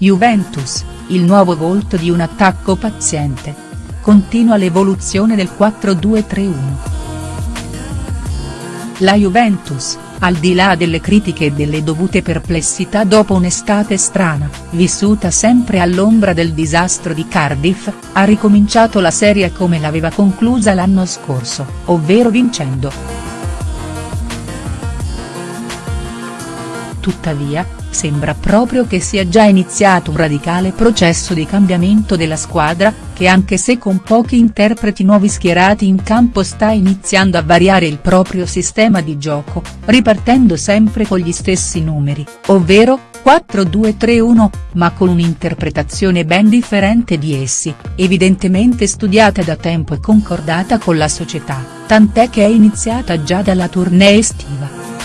Juventus, il nuovo volto di un attacco paziente. Continua l'evoluzione del 4-2-3-1. La Juventus, al di là delle critiche e delle dovute perplessità dopo un'estate strana, vissuta sempre all'ombra del disastro di Cardiff, ha ricominciato la serie come l'aveva conclusa l'anno scorso, ovvero vincendo. Tuttavia, sembra proprio che sia già iniziato un radicale processo di cambiamento della squadra, che anche se con pochi interpreti nuovi schierati in campo sta iniziando a variare il proprio sistema di gioco, ripartendo sempre con gli stessi numeri, ovvero, 4-2-3-1, ma con un'interpretazione ben differente di essi, evidentemente studiata da tempo e concordata con la società, tant'è che è iniziata già dalla tournée estiva.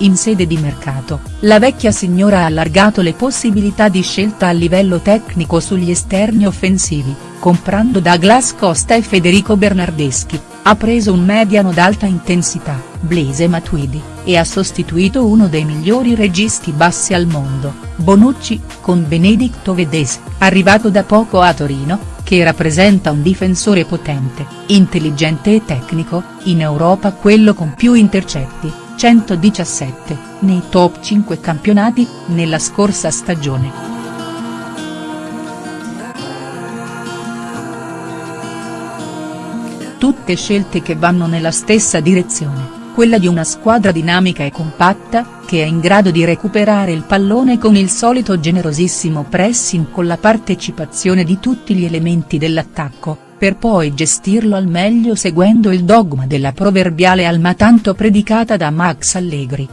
In sede di mercato, la vecchia signora ha allargato le possibilità di scelta a livello tecnico sugli esterni offensivi, comprando Douglas Costa e Federico Bernardeschi, ha preso un mediano d'alta intensità, Blaise Matuidi, e ha sostituito uno dei migliori registi bassi al mondo, Bonucci, con Benedicto Vedes, arrivato da poco a Torino, che rappresenta un difensore potente, intelligente e tecnico, in Europa quello con più intercetti 117, nei top 5 campionati, nella scorsa stagione. Tutte scelte che vanno nella stessa direzione, quella di una squadra dinamica e compatta, che è in grado di recuperare il pallone con il solito generosissimo pressing con la partecipazione di tutti gli elementi dell'attacco, per poi gestirlo al meglio seguendo il dogma della proverbiale alma tanto predicata da Max Allegri.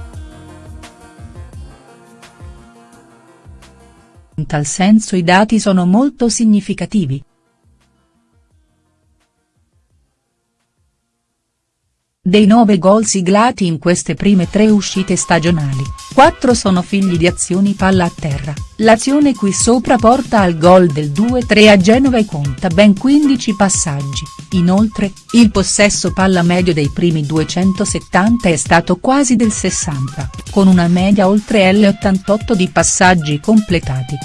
In tal senso i dati sono molto significativi. Dei nove gol siglati in queste prime tre uscite stagionali, quattro sono figli di azioni palla a terra, l'azione qui sopra porta al gol del 2-3 a Genova e conta ben 15 passaggi, inoltre, il possesso palla medio dei primi 270 è stato quasi del 60, con una media oltre L88 di passaggi completati.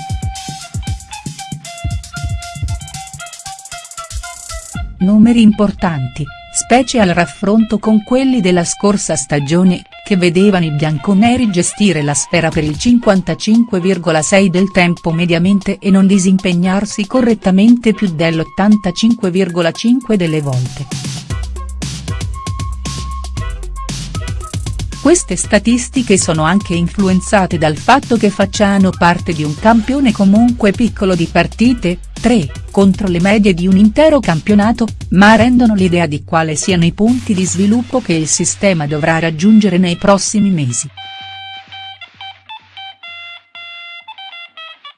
Numeri importanti specie al raffronto con quelli della scorsa stagione, che vedevano i bianconeri gestire la sfera per il 55,6 del tempo mediamente e non disimpegnarsi correttamente più dell'85,5 delle volte. Queste statistiche sono anche influenzate dal fatto che facciano parte di un campione comunque piccolo di partite, 3, contro le medie di un intero campionato, ma rendono l'idea di quale siano i punti di sviluppo che il sistema dovrà raggiungere nei prossimi mesi.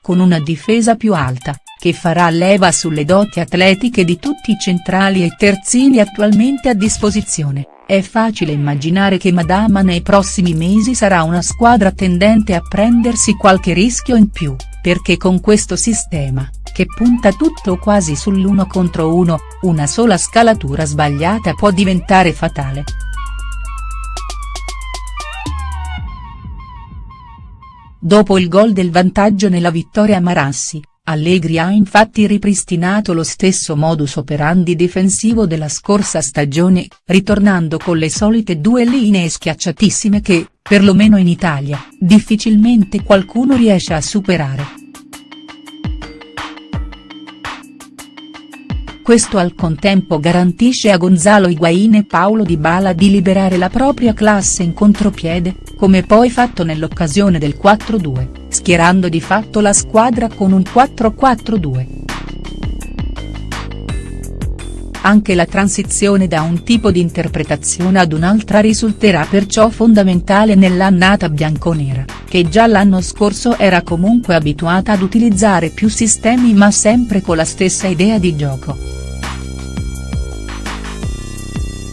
Con una difesa più alta, che farà leva sulle doti atletiche di tutti i centrali e terzini attualmente a disposizione, è facile immaginare che Madama nei prossimi mesi sarà una squadra tendente a prendersi qualche rischio in più, perché con questo sistema, che punta tutto quasi sull'uno contro uno, una sola scalatura sbagliata può diventare fatale. Dopo il gol del vantaggio nella vittoria a Marassi, Allegri ha infatti ripristinato lo stesso modus operandi difensivo della scorsa stagione, ritornando con le solite due linee schiacciatissime che, perlomeno in Italia, difficilmente qualcuno riesce a superare. Questo al contempo garantisce a Gonzalo Higuain e Paolo Di Bala di liberare la propria classe in contropiede, come poi fatto nell'occasione del 4-2, schierando di fatto la squadra con un 4-4-2. Anche la transizione da un tipo di interpretazione ad un'altra risulterà perciò fondamentale nell'annata bianconera, che già l'anno scorso era comunque abituata ad utilizzare più sistemi ma sempre con la stessa idea di gioco.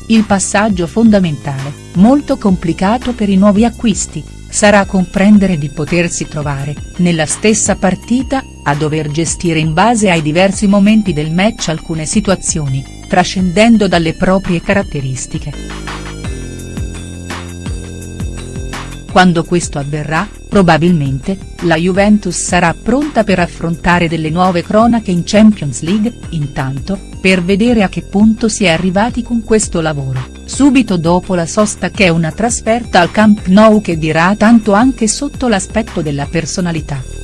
Il passaggio fondamentale, molto complicato per i nuovi acquisti, sarà comprendere di potersi trovare, nella stessa partita, a dover gestire in base ai diversi momenti del match alcune situazioni, trascendendo dalle proprie caratteristiche. Quando questo avverrà, probabilmente, la Juventus sarà pronta per affrontare delle nuove cronache in Champions League, intanto, per vedere a che punto si è arrivati con questo lavoro, subito dopo la sosta che è una trasferta al Camp Nou che dirà tanto anche sotto l'aspetto della personalità.